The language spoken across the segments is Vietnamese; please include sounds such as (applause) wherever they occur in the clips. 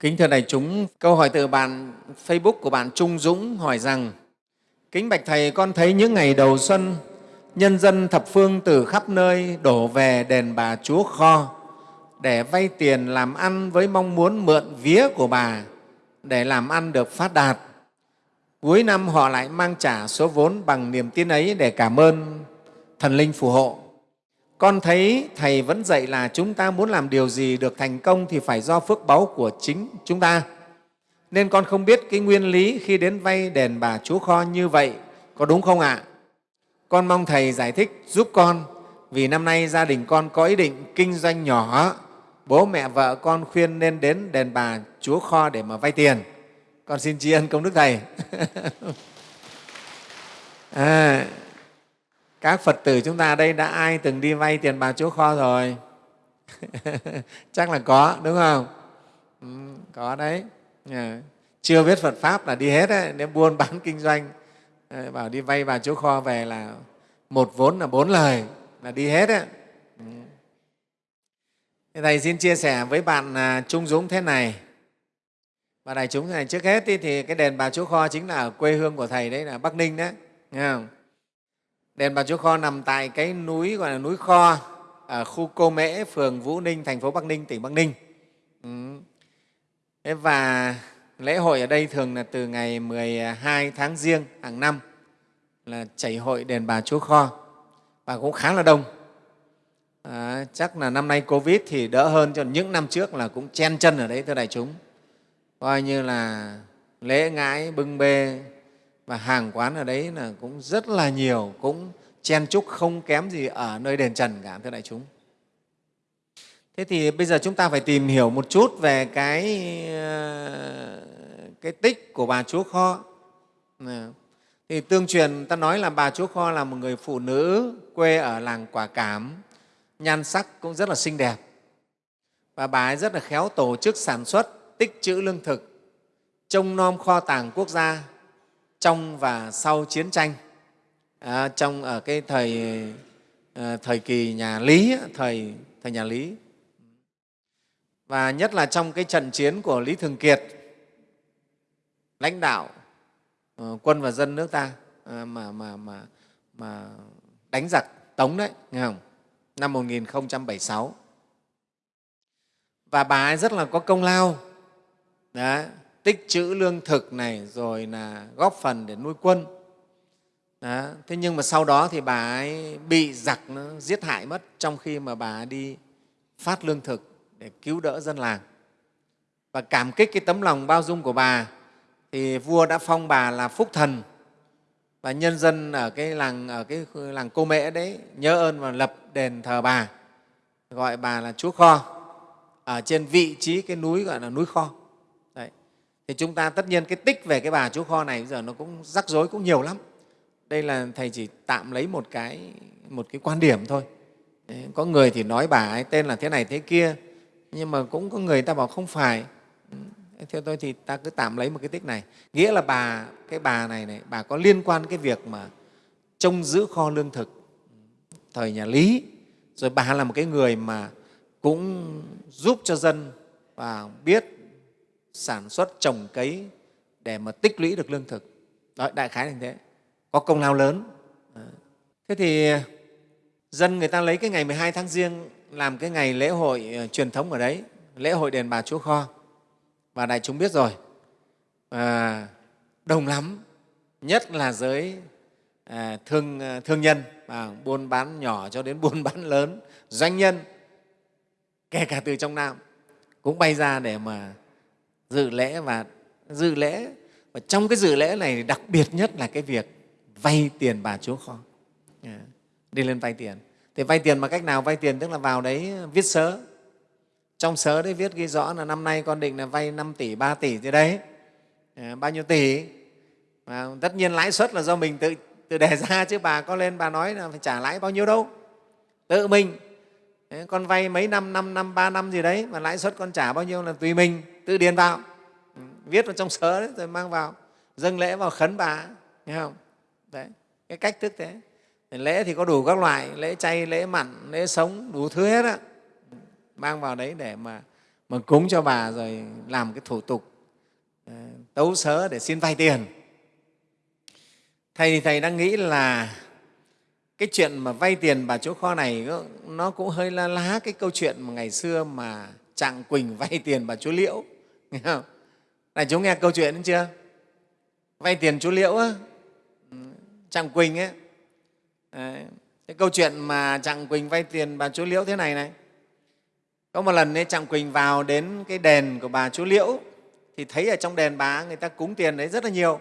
Kính thưa đại chúng, câu hỏi từ bạn Facebook của bạn Trung Dũng hỏi rằng Kính Bạch Thầy, con thấy những ngày đầu xuân, nhân dân thập phương từ khắp nơi đổ về đền bà Chúa Kho để vay tiền làm ăn với mong muốn mượn vía của bà để làm ăn được phát đạt. Cuối năm họ lại mang trả số vốn bằng niềm tin ấy để cảm ơn thần linh phù hộ. Con thấy Thầy vẫn dạy là chúng ta muốn làm điều gì được thành công thì phải do phước báu của chính chúng ta. Nên con không biết cái nguyên lý khi đến vay đền bà Chúa Kho như vậy có đúng không ạ? Con mong Thầy giải thích giúp con vì năm nay gia đình con có ý định kinh doanh nhỏ, bố mẹ vợ con khuyên nên đến đền bà Chúa Kho để mà vay tiền. Con xin tri ân công đức Thầy. (laughs) à, các Phật tử chúng ta đây đã ai từng đi vay tiền bà chỗ Kho rồi? (laughs) Chắc là có, đúng không? Ừ, có đấy. À, chưa biết Phật Pháp là đi hết đấy, nếu buôn (laughs) bán kinh doanh, à, bảo đi vay bà chỗ Kho về là một vốn là bốn lời, là đi hết đấy. Ừ. Thầy xin chia sẻ với bạn à, Trung Dũng thế này. Và đại chúng này trước hết thì cái đền Bà Chúa Kho chính là ở quê hương của Thầy đấy là Bắc Ninh đấy. Nghe không? Đền Bà Chúa Kho nằm tại cái núi gọi là núi Kho ở khu Cô Mễ, phường Vũ Ninh, thành phố Bắc Ninh, tỉnh Bắc Ninh. Ừ. Thế và lễ hội ở đây thường là từ ngày 12 tháng Giêng hàng năm là chảy hội đền Bà Chúa Kho và cũng khá là đông. À, chắc là năm nay Covid thì đỡ hơn cho những năm trước là cũng chen chân ở đấy thưa đại chúng. Coi như là lễ ngãi, bưng bê và hàng quán ở đấy là cũng rất là nhiều, cũng chen chúc không kém gì ở nơi đền Trần cả, thưa đại chúng. Thế thì bây giờ chúng ta phải tìm hiểu một chút về cái, ờ, cái tích của bà Chúa Kho. Thì tương truyền ta nói là bà Chúa Kho là một người phụ nữ quê ở làng Quả Cảm, nhan sắc cũng rất là xinh đẹp. Và bà ấy rất là khéo tổ chức sản xuất, tích trữ lương thực, trông nom kho tàng quốc gia trong và sau chiến tranh à, trong ở cái thời à, thời kỳ nhà Lý thời thời nhà Lý và nhất là trong cái trận chiến của Lý Thường Kiệt lãnh đạo ờ, quân và dân nước ta à, mà mà mà mà đánh giặc Tống đấy, nghe không? Năm 1076. Và bà ấy rất là có công lao. Đấy, tích trữ lương thực này, rồi là góp phần để nuôi quân. Đó. thế nhưng mà sau đó thì bà ấy bị giặc nó giết hại mất trong khi mà bà ấy đi phát lương thực để cứu đỡ dân làng. Và cảm kích cái tấm lòng bao dung của bà, thì vua đã phong bà là phúc thần. Và nhân dân ở cái làng, ở cái làng cô mễ đấy nhớ ơn và lập đền thờ bà, gọi bà là chúa kho, ở trên vị trí cái núi gọi là núi kho thì chúng ta tất nhiên cái tích về cái bà chú kho này bây giờ nó cũng rắc rối cũng nhiều lắm. Đây là thầy chỉ tạm lấy một cái một cái quan điểm thôi. Đấy, có người thì nói bà ấy tên là thế này thế kia nhưng mà cũng có người ta bảo không phải. Ừ, theo tôi thì ta cứ tạm lấy một cái tích này. Nghĩa là bà cái bà này này bà có liên quan cái việc mà trông giữ kho lương thực thời nhà lý. Rồi bà là một cái người mà cũng giúp cho dân và biết sản xuất trồng cấy để mà tích lũy được lương thực. Đó đại khái là như thế. Có công lao lớn. Thế thì dân người ta lấy cái ngày 12 tháng riêng làm cái ngày lễ hội ờ, truyền thống ở đấy lễ hội đền bà chúa kho. Và đại chúng biết rồi. À, đông lắm nhất là giới à, thương, ờ, thương nhân à, buôn bán nhỏ cho đến (laughs) buôn bán lớn doanh nhân kể cả từ trong nam cũng bay ra để mà dự lễ và dự lễ và trong cái dự lễ này đặc biệt nhất là cái việc vay tiền bà chúa kho. Đi lên vay tiền. Thì vay tiền bằng cách nào? Vay tiền tức là vào đấy viết sớ. Trong sớ đấy viết ghi rõ là năm nay con định là vay 5 tỷ 3 tỷ gì đấy. À, bao nhiêu tỷ? Và tất nhiên lãi suất là do mình tự tự đề ra (laughs) chứ bà có lên bà nói là phải trả lãi bao nhiêu đâu. Tự mình. Đấy, con vay mấy năm năm năm ba năm gì đấy mà lãi suất con trả bao nhiêu là tùy mình tự điền vào. Ừ, viết vào trong sớ đấy, rồi mang vào. Dâng lễ vào khấn bà nghe không? Đấy cái cách thức thế. Lễ thì có đủ các loại lễ chay lễ mặn lễ sống đủ thứ hết á. Mang vào đấy để mà mà cúng cho bà rồi làm cái thủ tục ờ, tấu sớ để xin vay tiền. Thầy thì thầy đang nghĩ là cái chuyện mà vay tiền bà chúa kho này nó cũng hơi la lá cái câu chuyện mà ngày xưa mà trạng quỳnh vay tiền bà chúa liễu nghe không? Này chúng nghe câu chuyện đấy chưa? Vay tiền chú liễu á. Ừ, trạng quỳnh ấy. Đấy. cái câu chuyện mà trạng quỳnh vay tiền bà chú liễu thế này này. Có một lần ấy trạng quỳnh vào đến cái đền của bà chú liễu thì thấy ở trong đền bà người ta cúng tiền đấy rất là nhiều.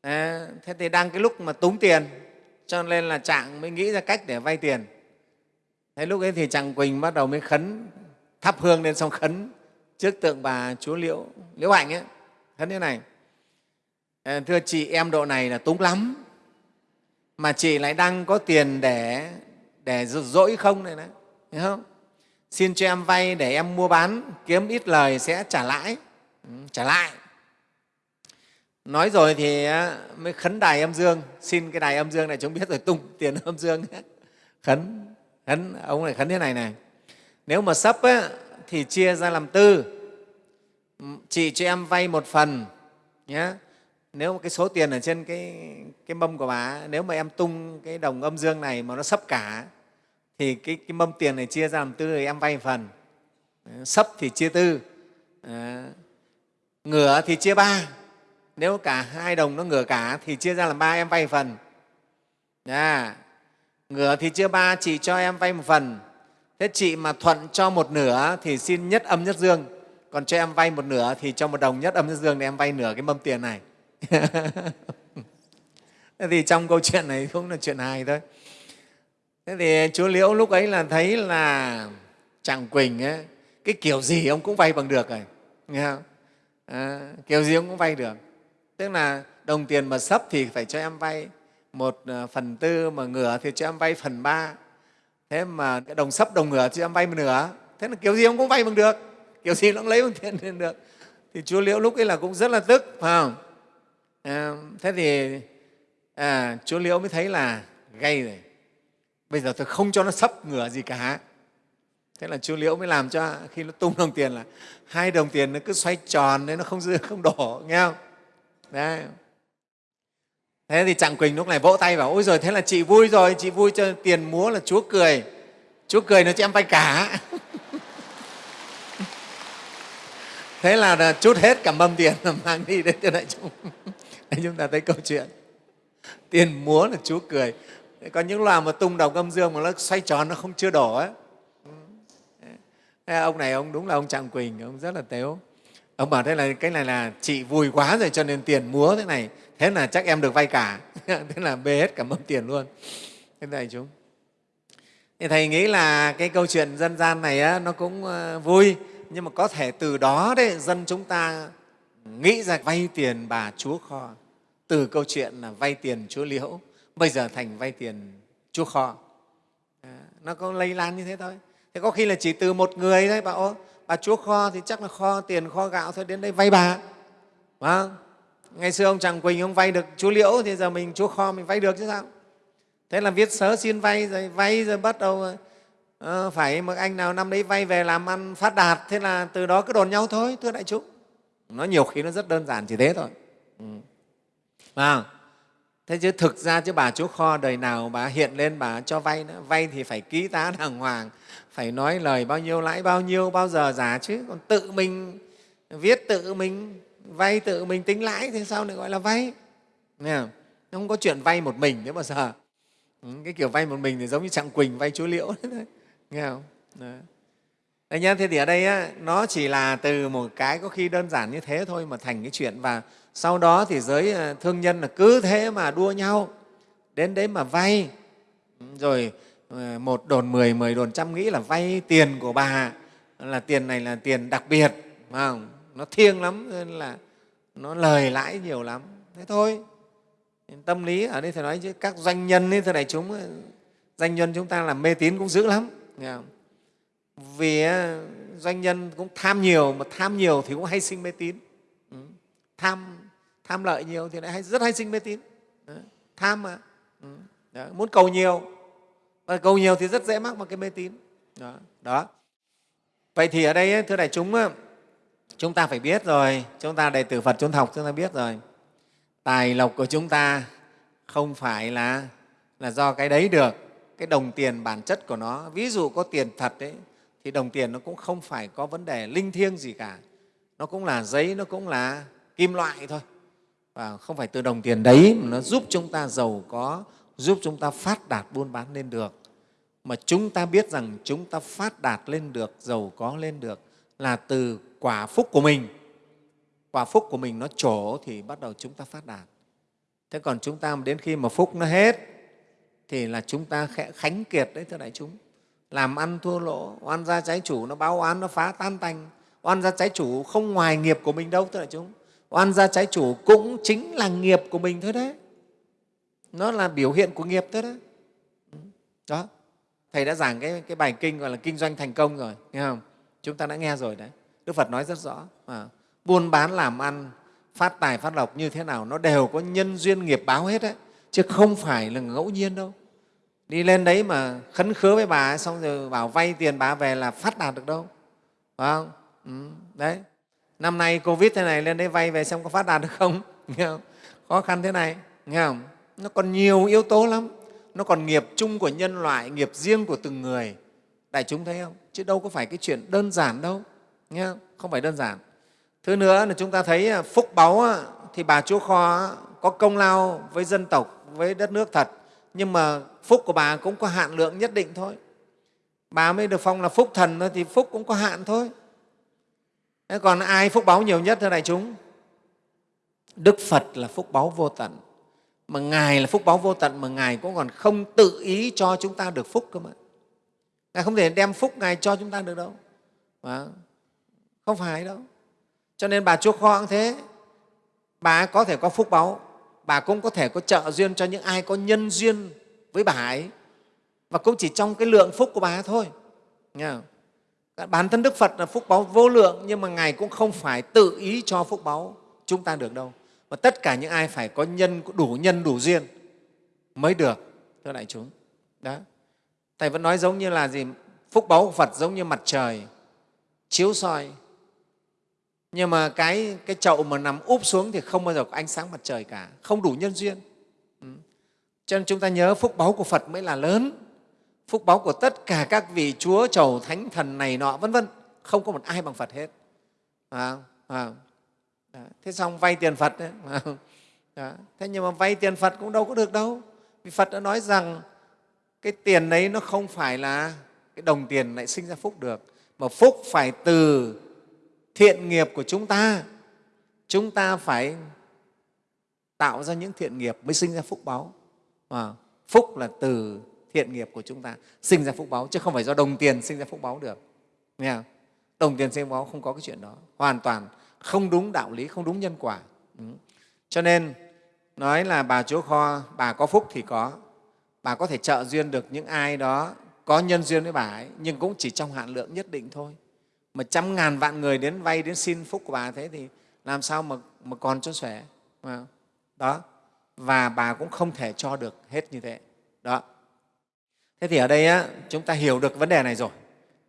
À, thế thì đang cái lúc mà túng tiền cho nên là trạng mới nghĩ ra cách để vay tiền. Thế lúc ấy thì trạng quỳnh bắt đầu mới khấn thắp hương lên xong khấn trước tượng bà chúa liễu liễu hạnh ấy khấn thế này. À, thưa chị em độ này là túng lắm. Mà chị lại đang có tiền để để dỗi không này đấy hiểu không? Xin cho em vay để em mua bán kiếm ít lời sẽ trả lãi. Ừ, trả lại. Nói rồi thì mới khấn đài âm dương. Xin cái đài âm dương này chúng biết rồi tung tiền âm dương khấn khấn ông này khấn thế này này. Nếu mà sấp á, thì chia ra làm tư. Chị cho em vay một phần nhé nếu mà cái số tiền ở trên cái, cái mâm của bà nếu mà em tung cái đồng âm dương này mà nó sấp cả thì cái, cái mâm tiền này chia ra làm tư thì em vay một phần. Ờ, sấp thì chia tư. À, ngửa thì chia ba. Nếu cả hai đồng nó ngửa cả thì chia ra làm ba em vay phần. À, ngửa thì chia ba chị cho em vay một phần thế chị mà thuận cho một nửa thì xin nhất âm nhất dương. Còn cho em vay một nửa thì cho một đồng nhất âm nhất dương để em vay nửa cái mâm tiền này. (laughs) Thế thì trong câu chuyện này cũng là chuyện hài thôi. Thế thì chúa liễu lúc ấy là thấy là chàng quỳnh ấy, cái kiểu gì ông cũng vay bằng được rồi nghe không? À, kiểu gì ông cũng vay được. Tức là đồng tiền mà sấp thì phải cho em vay một à, phần tư mà ngửa thì cho em vay phần ba thế mà cái đồng sấp đồng ngửa chị em vay một nửa. Thế là kiểu gì ông cũng vay bằng được. Kiểu gì nó cũng lấy bằng tiền (laughs) lên được. Thì chúa liễu lúc ấy là cũng rất là tức phải không? À, thế thì à, chúa liễu mới thấy là gay rồi. Bây giờ tôi không cho nó sấp ngửa gì cả. Thế là chúa liễu mới làm cho khi nó tung đồng tiền là hai đồng tiền nó cứ xoay tròn nên nó không dư không đổ nghe không? Đấy thế thì trạng quỳnh lúc này vỗ tay bảo ôi rồi thế là chị vui rồi chị vui cho tiền múa là chúa cười. Chúa cười nó cho em vay cả. (laughs) Thế là chút hết cả mâm tiền là mang đi đến cho đại chúng. (laughs) Đấy, chúng ta thấy câu chuyện. Tiền múa là chúa cười. Có những loài mà tung đồng âm dương mà nó xoay tròn nó không chưa đổ ấy ông này ông đúng là ông trạng quỳnh ông rất là tếu. Ông bảo thế là cái này là chị vui quá rồi cho nên tiền múa thế này thế là chắc em được vay cả. (laughs) Thế là bê hết cả mâm tiền luôn. Thế này chúng thì thầy nghĩ là cái câu chuyện dân gian này á, nó cũng ờ, vui. Nhưng mà có thể từ đó đấy dân chúng ta nghĩ ra vay tiền bà chúa kho. Từ câu chuyện là vay tiền chúa liễu bây giờ thành vay tiền chúa kho. À, nó có lây lan như thế thôi. Thế có khi là chỉ từ một người thôi bảo bà chúa kho thì chắc là kho tiền kho gạo thôi đến đây vay bà. Phải ngày xưa ông tràng quỳnh ông vay được chú liễu thì giờ mình chú kho mình vay được chứ sao? Thế là viết sớ xin vay rồi vay rồi bắt đầu uh, phải một anh nào năm đấy vay về làm ăn phát đạt. Thế là từ đó cứ đồn nhau thôi thưa đại chúng nó nhiều khi nó rất đơn giản chỉ thế thôi. Ừ. à, thế chứ thực ra chứ bà chú kho đời nào bà hiện lên bà cho vay nữa. Vay thì phải ký tá đàng hoàng phải nói lời bao nhiêu lãi bao nhiêu bao giờ giả chứ. Còn tự mình viết tự mình vay tự mình tính lãi thì sao lại gọi là vay? Nghe không? không có chuyện vay một mình thế bao giờ cái kiểu vay một mình thì giống như trạng quỳnh vay chúa liễu. (laughs) Đấy. Nghe không? Đấy. Đấy nhá, thế thì ở đây á, nó chỉ là từ một cái có khi đơn giản như thế thôi mà thành cái chuyện và sau đó thì giới ờ, thương nhân là cứ thế mà đua nhau đến đấy mà vay. Ừ, rồi ờ, một đồn mười, mười đồn trăm nghĩ là vay tiền của bà. Là tiền này là tiền đặc biệt mà nó thiêng lắm nên là nó lời lãi nhiều lắm thế thôi tâm lý ở đây thầy nói chứ các doanh nhân ấy, thưa đại chúng doanh nhân chúng ta làm mê tín cũng dữ lắm nghe không? vì doanh nhân cũng tham nhiều mà tham nhiều thì cũng hay sinh mê tín ừ. tham tham lợi nhiều thì lại hay, rất hay sinh mê tín tham mà ừ. đó. muốn cầu nhiều và cầu nhiều thì rất dễ mắc vào cái mê tín đó, đó. vậy thì ở đây thưa đại chúng chúng ta phải biết rồi. Chúng ta đệ tử phật chúng học, chúng ta biết rồi. Tài lộc của chúng ta không phải là là do cái đấy được. Cái đồng tiền bản chất của nó, ví dụ có tiền thật đấy thì đồng tiền nó cũng không phải có vấn đề linh thiêng gì cả. Nó cũng là giấy, nó cũng là kim loại thôi. Và không phải từ đồng tiền đấy mà nó giúp chúng ta giàu có, giúp chúng ta phát đạt buôn bán lên được. Mà chúng ta biết rằng chúng ta phát đạt lên được, giàu có lên được là từ quả phúc của mình. Quả phúc của mình nó trổ thì bắt đầu chúng ta phát đạt. Thế còn chúng ta đến khi mà phúc nó hết thì là chúng ta khẽ khánh kiệt đấy thưa đại chúng. Làm ăn thua lỗ oan gia trái chủ nó báo oán nó phá tan tành. Oan gia trái chủ không ngoài nghiệp của mình đâu thưa đại chúng. Oan gia trái chủ cũng chính là nghiệp của mình thôi đấy. Nó là biểu hiện của nghiệp thôi đấy. Đó. Thầy đã giảng cái, cái bài kinh gọi là kinh doanh thành công rồi nghe không? Chúng ta đã nghe rồi đấy. Đức phật nói rất rõ à, buôn bán làm ăn phát tài phát lộc như thế nào nó đều có nhân duyên nghiệp báo hết đấy chứ không phải là ngẫu nhiên đâu. Đi lên đấy mà khấn khứa với bà ấy, xong rồi bảo vay tiền bà về là phát đạt được đâu. Phải không? Ừ, đấy. Năm nay covid thế này lên đấy vay về xem có phát đạt được không, (laughs) nghe không? khó khăn thế này nghe không? Nó còn nhiều yếu tố lắm. Nó còn nghiệp chung của nhân loại nghiệp riêng của từng người. Đại chúng thấy không? Chứ đâu có phải cái chuyện đơn giản đâu, nghe không? phải đơn giản. Thứ nữa là chúng ta thấy à, phúc báu thì bà chúa kho có công lao với dân tộc, với đất nước thật. Nhưng mà phúc của bà cũng có hạn lượng nhất định thôi. Bà mới được phong là phúc thần thôi, thì phúc cũng có hạn thôi. Thế còn ai phúc báu nhiều nhất thưa đại chúng? Đức phật là phúc báu vô tận. Mà ngài là phúc báu vô tận mà ngài cũng còn không tự ý cho chúng ta được phúc cơ mà ngài không thể đem phúc ngài cho chúng ta được đâu. Mà không phải đâu. Cho nên bà chúa kho cũng thế. Bà có thể có phúc báu, bà cũng có thể có trợ duyên cho những ai có nhân duyên với bà ấy. Và cũng chỉ trong cái lượng phúc của bà thôi. Nghe không? bản thân đức phật là phúc báu vô lượng, nhưng mà ngài cũng không phải tự ý cho phúc báu chúng ta được đâu. Mà tất cả những ai phải có nhân, đủ nhân, đủ duyên mới được, thưa đại chúng. Đó thầy vẫn nói giống như là gì? Phúc báu của phật giống như mặt trời chiếu soi. Nhưng mà cái, cái chậu mà nằm úp xuống thì không bao giờ có ánh sáng mặt trời cả không đủ nhân duyên. Ừ. cho nên chúng ta nhớ phúc báu của phật mới là lớn. Phúc báu của tất cả các vị chúa chầu thánh thần này nọ vân vân. Không có một ai bằng phật hết. À, à. thế xong vay tiền phật đấy. Thế nhưng mà vay tiền phật cũng đâu có được đâu. Vì phật đã nói rằng cái tiền đấy nó không phải là cái đồng tiền lại sinh ra phúc được mà phúc phải từ thiện nghiệp của chúng ta. Chúng ta phải tạo ra những thiện nghiệp mới sinh ra phúc báu à, phúc là từ thiện nghiệp của chúng ta sinh ra phúc báu chứ không phải do đồng tiền sinh ra phúc báu được. Nghe không? đồng tiền sinh ra phúc báu không có cái chuyện đó. Hoàn toàn không đúng đạo lý không đúng nhân quả. Ừ. cho nên nói là bà chúa kho bà có phúc thì có bà có thể trợ duyên được những ai đó có nhân duyên với bà ấy nhưng cũng chỉ trong hạn lượng nhất định thôi. Mà trăm ngàn vạn người đến vay đến xin phúc của bà thế thì làm sao mà, mà còn cho xòe đó. Và bà cũng không thể cho được hết như thế. Đó. Thế thì ở đây á, chúng ta hiểu được vấn đề này rồi.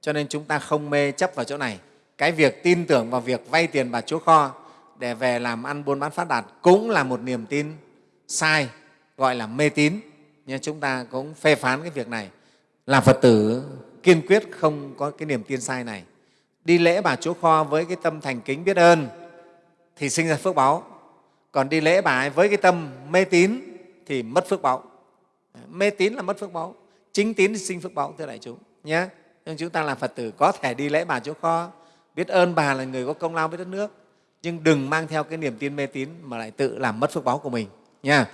Cho nên chúng ta không mê chấp vào chỗ này. Cái việc tin tưởng vào việc vay tiền bà chúa kho để về làm ăn buôn bán phát đạt cũng là một niềm tin sai gọi là mê tín nhưng chúng ta cũng phê phán cái việc này. Là phật tử kiên quyết không có cái niềm tin sai này. Đi lễ bà chúa kho với cái tâm thành kính biết ơn, thì sinh ra phước báu còn đi lễ bà ấy với cái tâm mê tín, thì mất phước báu mê tín là mất phước báu chính tín thì sinh phước báu thưa đại chúng, nhé. Nhưng chúng ta là phật tử có thể đi lễ bà chúa kho, biết ơn bà là người có công lao với đất nước, nhưng đừng mang theo cái niềm tin mê tín mà lại tự làm mất phước báu của mình nha